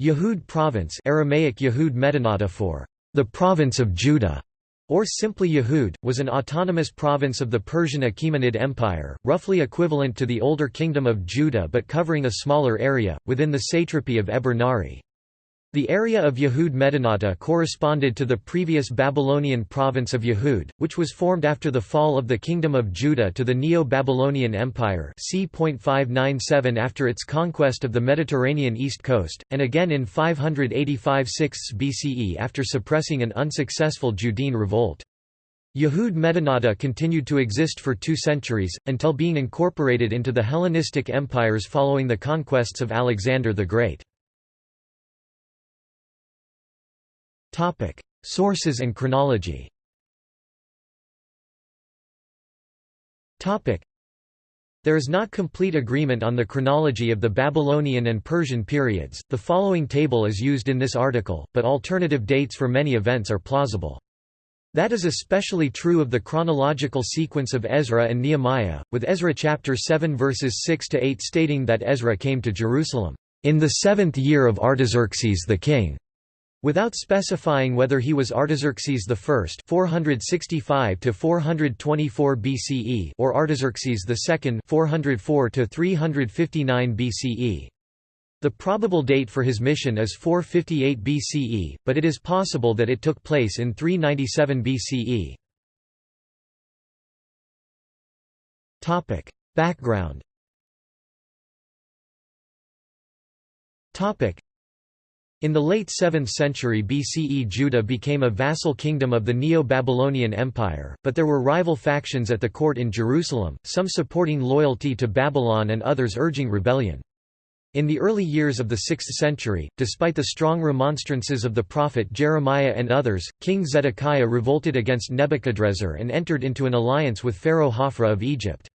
Yehud province Aramaic Yehud Medinata for the province of Judah, or simply Yehud, was an autonomous province of the Persian Achaemenid Empire, roughly equivalent to the older Kingdom of Judah but covering a smaller area, within the satrapy of Eber Nari. The area of Yehud Medinata corresponded to the previous Babylonian province of Yehud, which was formed after the fall of the Kingdom of Judah to the Neo-Babylonian Empire c. 597 after its conquest of the Mediterranean east coast, and again in 585 6 BCE after suppressing an unsuccessful Judean revolt. Yehud Medinata continued to exist for two centuries, until being incorporated into the Hellenistic empires following the conquests of Alexander the Great. Topic: Sources and chronology. Topic: There is not complete agreement on the chronology of the Babylonian and Persian periods. The following table is used in this article, but alternative dates for many events are plausible. That is especially true of the chronological sequence of Ezra and Nehemiah, with Ezra chapter 7 verses 6 to 8 stating that Ezra came to Jerusalem in the seventh year of Artaxerxes the king. Without specifying whether he was Artaxerxes I 465 to 424 BCE or Artaxerxes II 404 to 359 BCE. The probable date for his mission is 458 BCE, but it is possible that it took place in 397 BCE. Topic: Background. Topic: in the late 7th century BCE Judah became a vassal kingdom of the Neo-Babylonian Empire, but there were rival factions at the court in Jerusalem, some supporting loyalty to Babylon and others urging rebellion. In the early years of the 6th century, despite the strong remonstrances of the prophet Jeremiah and others, King Zedekiah revolted against Nebuchadrezzar and entered into an alliance with Pharaoh Hophra of Egypt.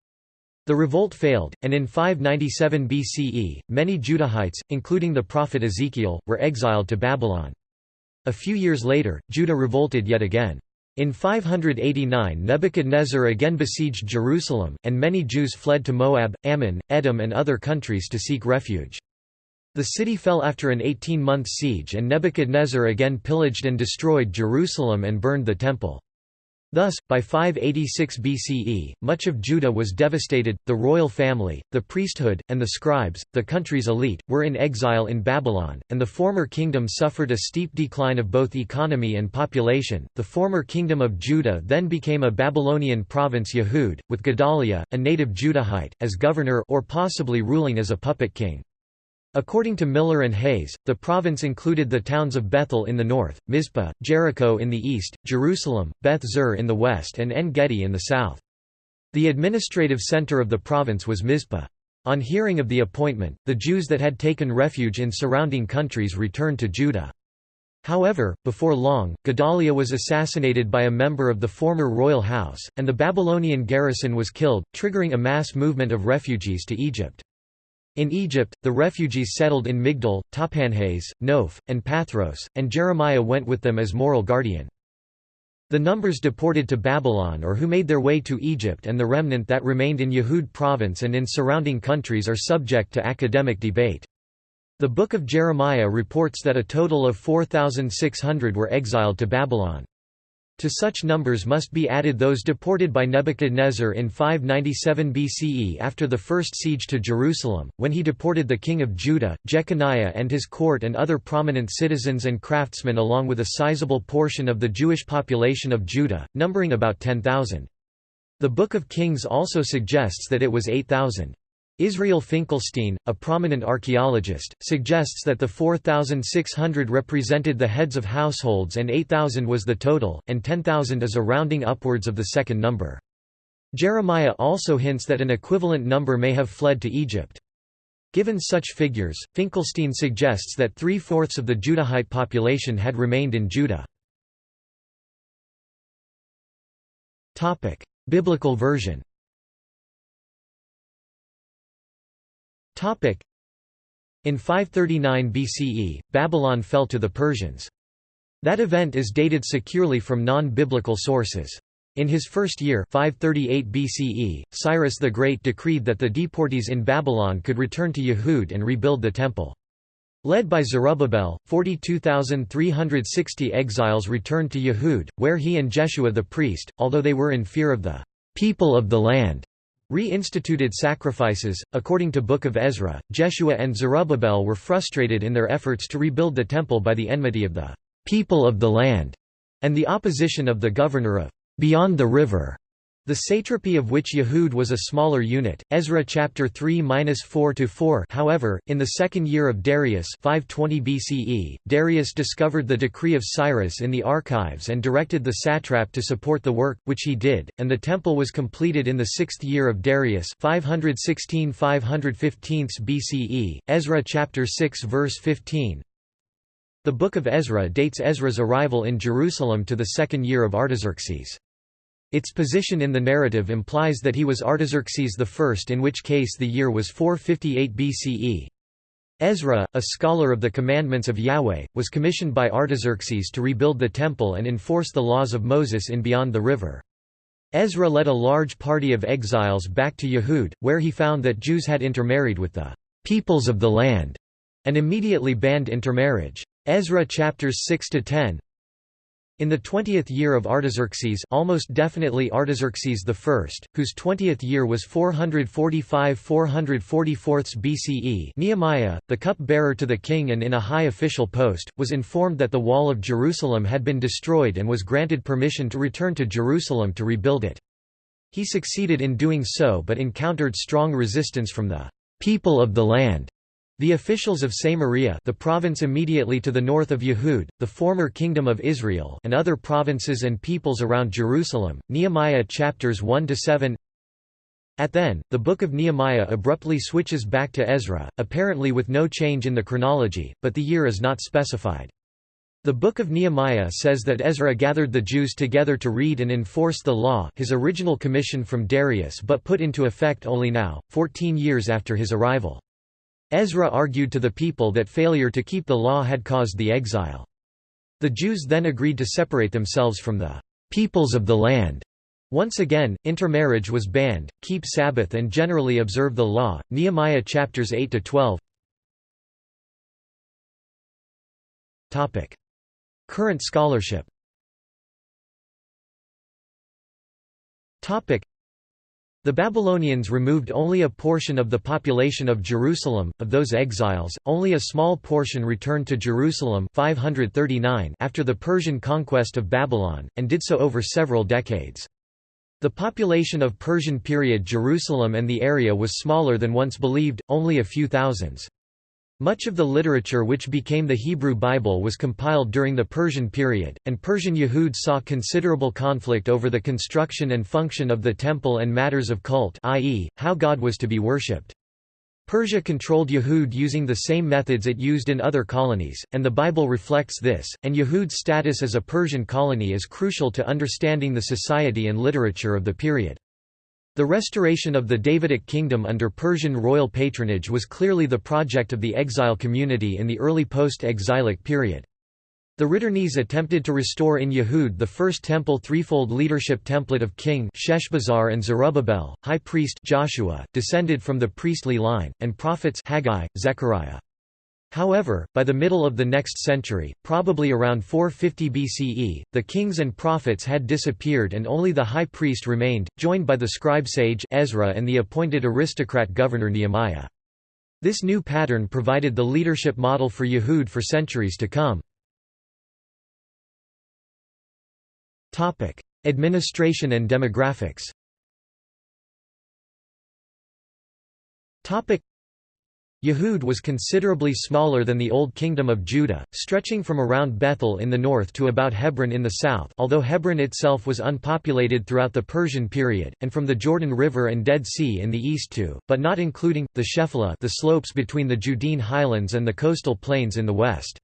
The revolt failed, and in 597 BCE, many Judahites, including the prophet Ezekiel, were exiled to Babylon. A few years later, Judah revolted yet again. In 589 Nebuchadnezzar again besieged Jerusalem, and many Jews fled to Moab, Ammon, Edom and other countries to seek refuge. The city fell after an 18-month siege and Nebuchadnezzar again pillaged and destroyed Jerusalem and burned the temple. Thus, by 586 BCE, much of Judah was devastated, the royal family, the priesthood, and the scribes, the country's elite, were in exile in Babylon, and the former kingdom suffered a steep decline of both economy and population. The former kingdom of Judah then became a Babylonian province Yehud, with Gedaliah, a native Judahite, as governor or possibly ruling as a puppet king. According to Miller and Hayes, the province included the towns of Bethel in the north, Mizpah, Jericho in the east, Jerusalem, Beth Zur in the west and En-Gedi in the south. The administrative center of the province was Mizpah. On hearing of the appointment, the Jews that had taken refuge in surrounding countries returned to Judah. However, before long, Gedaliah was assassinated by a member of the former royal house, and the Babylonian garrison was killed, triggering a mass movement of refugees to Egypt. In Egypt, the refugees settled in Migdol, Tahpanhes, Noph, and Pathros, and Jeremiah went with them as moral guardian. The numbers deported to Babylon or who made their way to Egypt and the remnant that remained in Yehud province and in surrounding countries are subject to academic debate. The Book of Jeremiah reports that a total of 4,600 were exiled to Babylon. To such numbers must be added those deported by Nebuchadnezzar in 597 BCE after the first siege to Jerusalem, when he deported the king of Judah, Jeconiah and his court and other prominent citizens and craftsmen along with a sizable portion of the Jewish population of Judah, numbering about 10,000. The Book of Kings also suggests that it was 8,000. Israel Finkelstein, a prominent archaeologist, suggests that the 4,600 represented the heads of households and 8,000 was the total, and 10,000 is a rounding upwards of the second number. Jeremiah also hints that an equivalent number may have fled to Egypt. Given such figures, Finkelstein suggests that three-fourths of the Judahite population had remained in Judah. Biblical version In 539 BCE, Babylon fell to the Persians. That event is dated securely from non-biblical sources. In his first year 538 BCE, Cyrus the Great decreed that the deportees in Babylon could return to Yehud and rebuild the temple. Led by Zerubbabel, 42,360 exiles returned to Yehud, where he and Jeshua the priest, although they were in fear of the people of the land, reinstituted sacrifices. According to Book of Ezra, Jeshua and Zerubbabel were frustrated in their efforts to rebuild the temple by the enmity of the people of the land and the opposition of the governor of beyond the river. The satrapy of which Yehud was a smaller unit, Ezra chapter 3-4-4 However, in the second year of Darius 520 BCE, Darius discovered the decree of Cyrus in the archives and directed the satrap to support the work, which he did, and the temple was completed in the sixth year of Darius 516-515 BCE, Ezra chapter 6 verse 15 The Book of Ezra dates Ezra's arrival in Jerusalem to the second year of Artaxerxes. Its position in the narrative implies that he was Artaxerxes I in which case the year was 458 BCE. Ezra, a scholar of the commandments of Yahweh, was commissioned by Artaxerxes to rebuild the temple and enforce the laws of Moses in beyond the river. Ezra led a large party of exiles back to Yehud, where he found that Jews had intermarried with the peoples of the land, and immediately banned intermarriage. Ezra chapters 6 to 10 in the twentieth year of Artaxerxes almost definitely Artaxerxes I, whose twentieth year was 445–444 BCE Nehemiah, the cup-bearer to the king and in a high official post, was informed that the wall of Jerusalem had been destroyed and was granted permission to return to Jerusalem to rebuild it. He succeeded in doing so but encountered strong resistance from the people of the land the officials of Samaria the province immediately to the north of Yehud, the former kingdom of Israel and other provinces and peoples around Jerusalem, Nehemiah chapters 1–7 At then, the book of Nehemiah abruptly switches back to Ezra, apparently with no change in the chronology, but the year is not specified. The Book of Nehemiah says that Ezra gathered the Jews together to read and enforce the law his original commission from Darius but put into effect only now, 14 years after his arrival. Ezra argued to the people that failure to keep the law had caused the exile. The Jews then agreed to separate themselves from the peoples of the land. Once again, intermarriage was banned, keep Sabbath and generally observe the law. Nehemiah chapters 8 to 12. Topic: Current scholarship. Topic: the Babylonians removed only a portion of the population of Jerusalem. Of those exiles, only a small portion returned to Jerusalem 539 after the Persian conquest of Babylon, and did so over several decades. The population of Persian period Jerusalem and the area was smaller than once believed, only a few thousands. Much of the literature which became the Hebrew Bible was compiled during the Persian period, and Persian Yehud saw considerable conflict over the construction and function of the temple and matters of cult i.e., how God was to be worshipped. Persia controlled Yehud using the same methods it used in other colonies, and the Bible reflects this, and Yehud's status as a Persian colony is crucial to understanding the society and literature of the period. The restoration of the Davidic kingdom under Persian royal patronage was clearly the project of the exile community in the early post-exilic period. The Riddernes attempted to restore in Yehud the first temple threefold leadership template of king Sheshbazzar and Zerubbabel, high priest Joshua, descended from the priestly line, and prophets Haggai, Zechariah. However, by the middle of the next century, probably around 450 BCE, the kings and prophets had disappeared and only the high priest remained, joined by the scribe sage Ezra and the appointed aristocrat governor Nehemiah. This new pattern provided the leadership model for Yehud for centuries to come. Administration and demographics Yehud was considerably smaller than the Old Kingdom of Judah, stretching from around Bethel in the north to about Hebron in the south although Hebron itself was unpopulated throughout the Persian period, and from the Jordan River and Dead Sea in the east to, but not including, the Shephelah the slopes between the Judean highlands and the coastal plains in the west.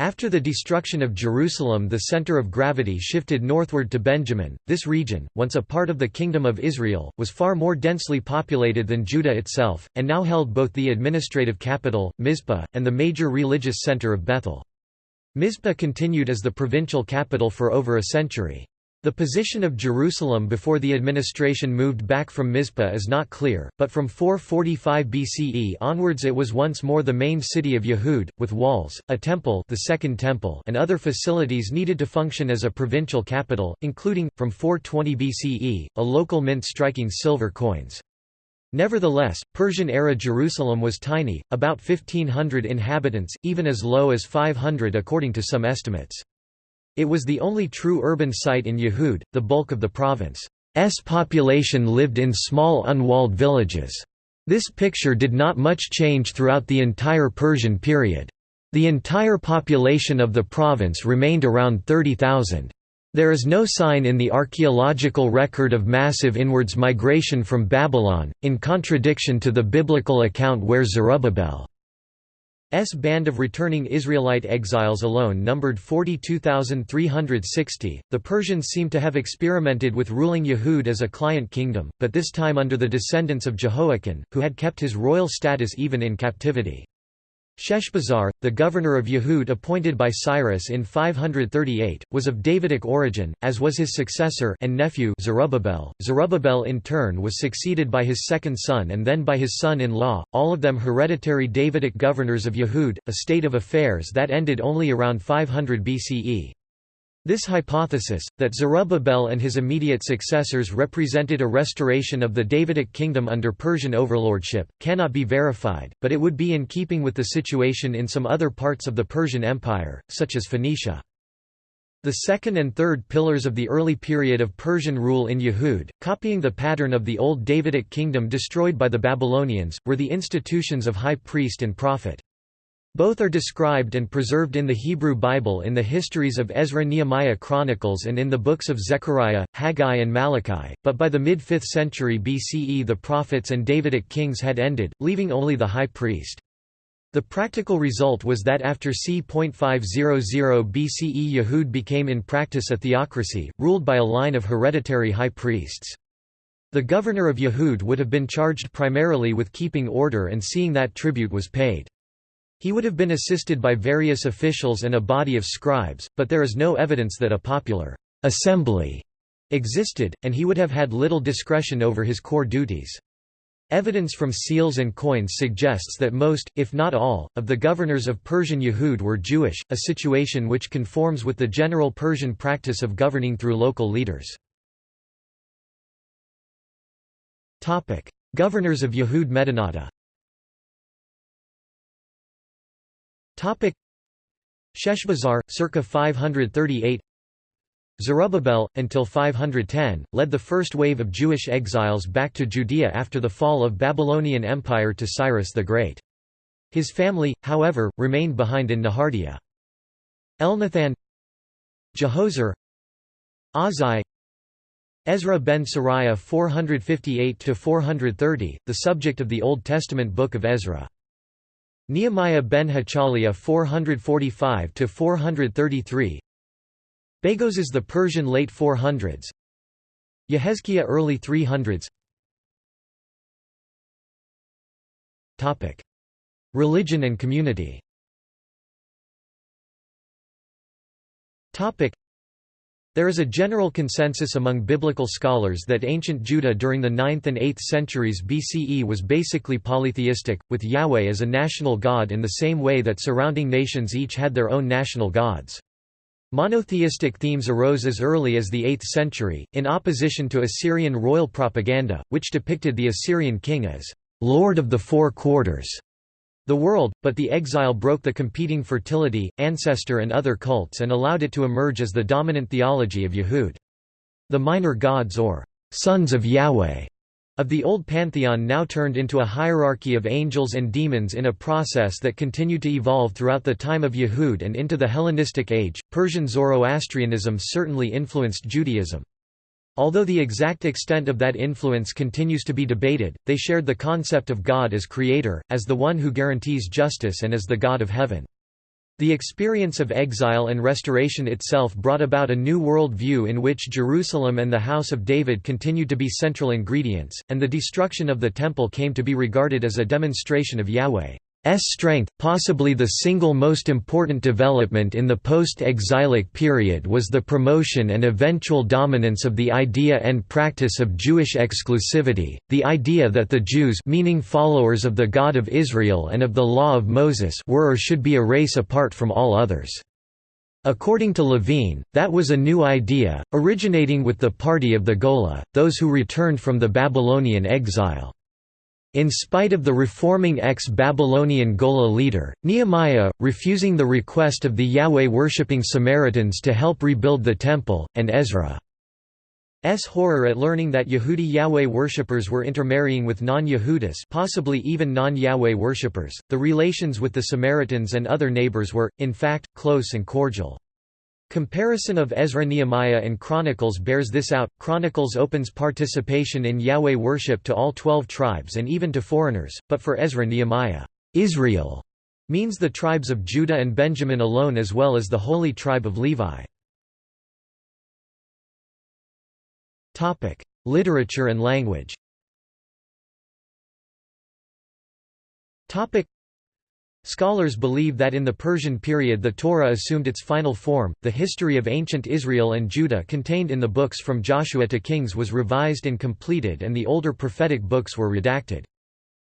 After the destruction of Jerusalem the center of gravity shifted northward to Benjamin. This region, once a part of the Kingdom of Israel, was far more densely populated than Judah itself, and now held both the administrative capital, Mizpah, and the major religious center of Bethel. Mizpah continued as the provincial capital for over a century. The position of Jerusalem before the administration moved back from Mizpah is not clear, but from 445 BCE onwards it was once more the main city of Yehud, with walls, a temple, the second temple and other facilities needed to function as a provincial capital, including, from 420 BCE, a local mint striking silver coins. Nevertheless, Persian-era Jerusalem was tiny, about 1,500 inhabitants, even as low as 500 according to some estimates. It was the only true urban site in Yehud, the bulk of the province's population lived in small unwalled villages. This picture did not much change throughout the entire Persian period. The entire population of the province remained around 30,000. There is no sign in the archaeological record of massive inwards migration from Babylon, in contradiction to the biblical account where Zerubbabel S band of returning Israelite exiles alone numbered 42,360. The Persians seem to have experimented with ruling Yehud as a client kingdom, but this time under the descendants of Jehoiakim, who had kept his royal status even in captivity. Sheshbazzar, the governor of Yehud appointed by Cyrus in 538, was of Davidic origin, as was his successor and nephew Zerubbabel. Zerubbabel in turn was succeeded by his second son and then by his son-in-law, all of them hereditary Davidic governors of Yehud, a state of affairs that ended only around 500 BCE. This hypothesis, that Zerubbabel and his immediate successors represented a restoration of the Davidic kingdom under Persian overlordship, cannot be verified, but it would be in keeping with the situation in some other parts of the Persian Empire, such as Phoenicia. The second and third pillars of the early period of Persian rule in Yehud, copying the pattern of the old Davidic kingdom destroyed by the Babylonians, were the institutions of high priest and prophet. Both are described and preserved in the Hebrew Bible in the histories of Ezra Nehemiah Chronicles and in the books of Zechariah, Haggai and Malachi, but by the mid-5th century BCE the prophets and Davidic kings had ended, leaving only the high priest. The practical result was that after c.500 BCE Yehud became in practice a theocracy, ruled by a line of hereditary high priests. The governor of Yehud would have been charged primarily with keeping order and seeing that tribute was paid. He would have been assisted by various officials and a body of scribes, but there is no evidence that a popular assembly existed, and he would have had little discretion over his core duties. Evidence from seals and coins suggests that most, if not all, of the governors of Persian Yehud were Jewish, a situation which conforms with the general Persian practice of governing through local leaders. Governors of Yehud Medinata Sheshbazzar, circa 538 Zerubbabel, until 510, led the first wave of Jewish exiles back to Judea after the fall of Babylonian Empire to Cyrus the Great. His family, however, remained behind in Nehardea. Elnathan Jehozer Azai Ezra ben Sariah 458–430, the subject of the Old Testament Book of Ezra. Nehemiah ben Hachaliah 445 to 433 Bagoas is the Persian late 400s Yehezkiah early 300s Topic. Religion and community. Topic there is a general consensus among biblical scholars that ancient Judah during the 9th and 8th centuries BCE was basically polytheistic, with Yahweh as a national god in the same way that surrounding nations each had their own national gods. Monotheistic themes arose as early as the 8th century, in opposition to Assyrian royal propaganda, which depicted the Assyrian king as «lord of the four quarters» the world, but the exile broke the competing fertility, ancestor and other cults and allowed it to emerge as the dominant theology of Yehud. The minor gods or sons of Yahweh of the old pantheon now turned into a hierarchy of angels and demons in a process that continued to evolve throughout the time of Yehud and into the Hellenistic age. Persian Zoroastrianism certainly influenced Judaism. Although the exact extent of that influence continues to be debated, they shared the concept of God as creator, as the one who guarantees justice and as the God of heaven. The experience of exile and restoration itself brought about a new world view in which Jerusalem and the House of David continued to be central ingredients, and the destruction of the Temple came to be regarded as a demonstration of Yahweh's strength, possibly the single most important development in the post-exilic period was the promotion and eventual dominance of the idea and practice of Jewish exclusivity, the idea that the Jews meaning followers of the God of Israel and of the law of Moses were or should be a race apart from all others. According to Levine, that was a new idea, originating with the party of the Gola, those who returned from the Babylonian exile. In spite of the reforming ex-Babylonian Gola leader, Nehemiah, refusing the request of the Yahweh-worshipping Samaritans to help rebuild the temple, and Ezra's horror at learning that Yehudi Yahweh worshippers were intermarrying with non-Yehudis possibly even non-Yahweh worshippers, the relations with the Samaritans and other neighbors were, in fact, close and cordial. Comparison of Ezra Nehemiah and Chronicles bears this out. Chronicles opens participation in Yahweh worship to all twelve tribes and even to foreigners, but for Ezra Nehemiah, Israel means the tribes of Judah and Benjamin alone as well as the holy tribe of Levi. Literature and language Scholars believe that in the Persian period the Torah assumed its final form. The history of ancient Israel and Judah contained in the books from Joshua to Kings was revised and completed, and the older prophetic books were redacted.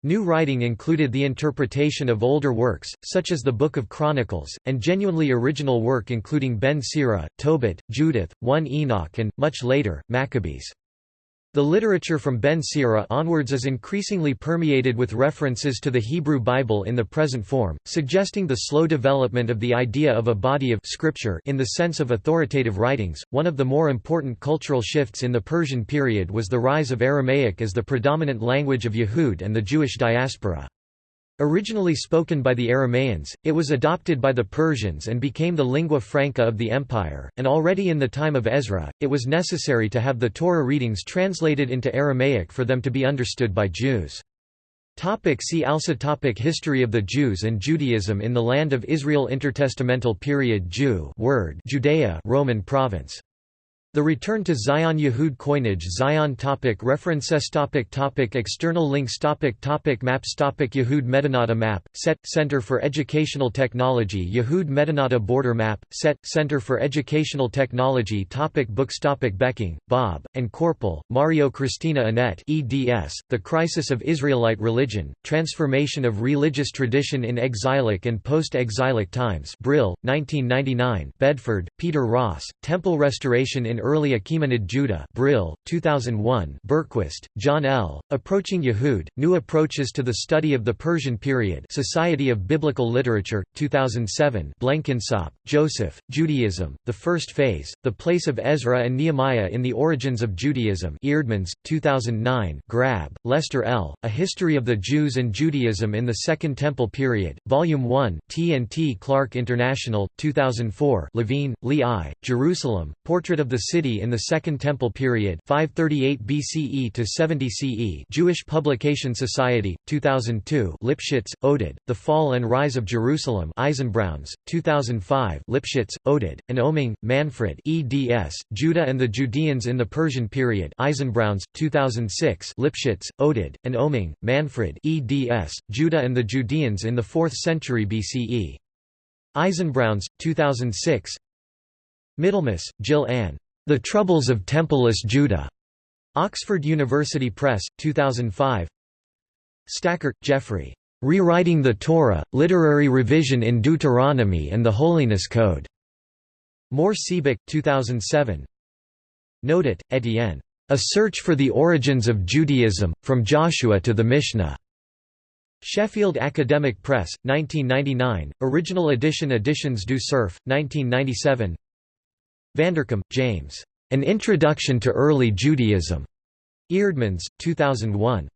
New writing included the interpretation of older works, such as the Book of Chronicles, and genuinely original work including Ben Sira, Tobit, Judith, 1 Enoch and, much later, Maccabees. The literature from Ben Sira onwards is increasingly permeated with references to the Hebrew Bible in the present form, suggesting the slow development of the idea of a body of scripture in the sense of authoritative writings. One of the more important cultural shifts in the Persian period was the rise of Aramaic as the predominant language of Yehud and the Jewish diaspora. Originally spoken by the Aramaeans, it was adopted by the Persians and became the lingua franca of the empire, and already in the time of Ezra, it was necessary to have the Torah readings translated into Aramaic for them to be understood by Jews. Topic see also topic History of the Jews and Judaism in the Land of Israel Intertestamental period Jew word Judea Roman province the return to Zion Yehud coinage Zion topic References topic topic External links topic topic Maps topic Yehud Medinata Map, CET, Center for Educational Technology Yehud Medinata Border Map, CET, Center for Educational Technology topic Books topic Becking, Bob, and Korpel, Mario Cristina Annett eds, The Crisis of Israelite Religion, Transformation of Religious Tradition in Exilic and Post-Exilic Times Brill, 1999 Bedford, Peter Ross, Temple Restoration in Early Achaemenid Judah Brill, 2001 Berquist, John L., Approaching Yehud, New Approaches to the Study of the Persian Period Society of Biblical Literature, 2007 Blenkinsopp, Joseph, Judaism, The First Phase, The Place of Ezra and Nehemiah in the Origins of Judaism Eerdmans, 2009 Grabbe, Lester L., A History of the Jews and Judaism in the Second Temple Period, Volume 1 T&T Clark International, 2004 Levine, Lee I., Jerusalem, Portrait of the City in the Second Temple Period 538 BCE to 70 CE Jewish Publication Society, 2002 Lipschits, Oded, The Fall and Rise of Jerusalem Eisenbrauns, 2005 Lipschits, Oded, and Oeming, Manfred eds, Judah and the Judeans in the Persian Period Eisenbrauns, 2006 Lipschits, Oded, and Oeming, Manfred eds, Judah and the Judeans in the 4th century BCE. Eisenbrauns, 2006 Middlemas, Jill Ann. The Troubles of Templeless Judah. Oxford University Press, 2005 Stackert, Jeffrey. Rewriting the Torah, Literary Revision in Deuteronomy and the Holiness Code. Mohr Siebeck, 2007 Nodet, Etienne. A Search for the Origins of Judaism, From Joshua to the Mishnah. Sheffield Academic Press, 1999, original edition Editions du Cerf, 1997 Vanderkam, James. An Introduction to Early Judaism. Eerdmans, 2001.